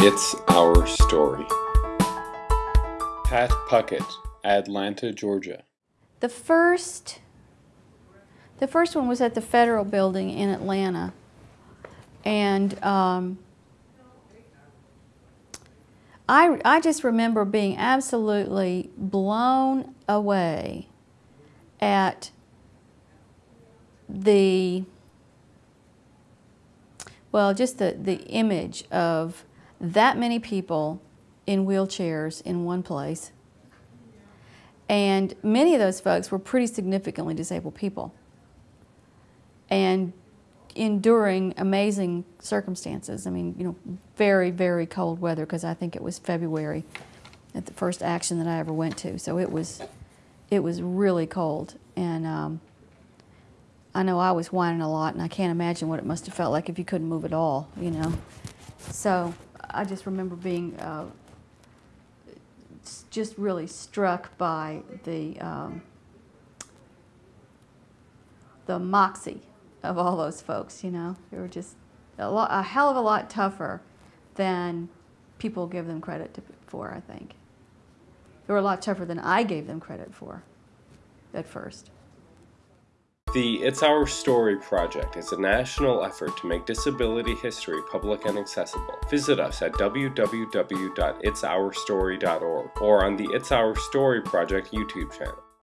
It's Our Story. Pat Puckett, Atlanta, Georgia. The first, the first one was at the Federal Building in Atlanta, and um, I I just remember being absolutely blown away at the well, just the the image of that many people in wheelchairs in one place. And many of those folks were pretty significantly disabled people and enduring amazing circumstances. I mean, you know, very, very cold weather because I think it was February at the first action that I ever went to. So it was, it was really cold. And um, I know I was whining a lot and I can't imagine what it must have felt like if you couldn't move at all, you know. So I just remember being uh, just really struck by the um, the moxie of all those folks. You know, they were just a, lot, a hell of a lot tougher than people give them credit to, for. I think they were a lot tougher than I gave them credit for at first. The It's Our Story project is a national effort to make disability history public and accessible. Visit us at www.itsourstory.org or on the It's Our Story project YouTube channel.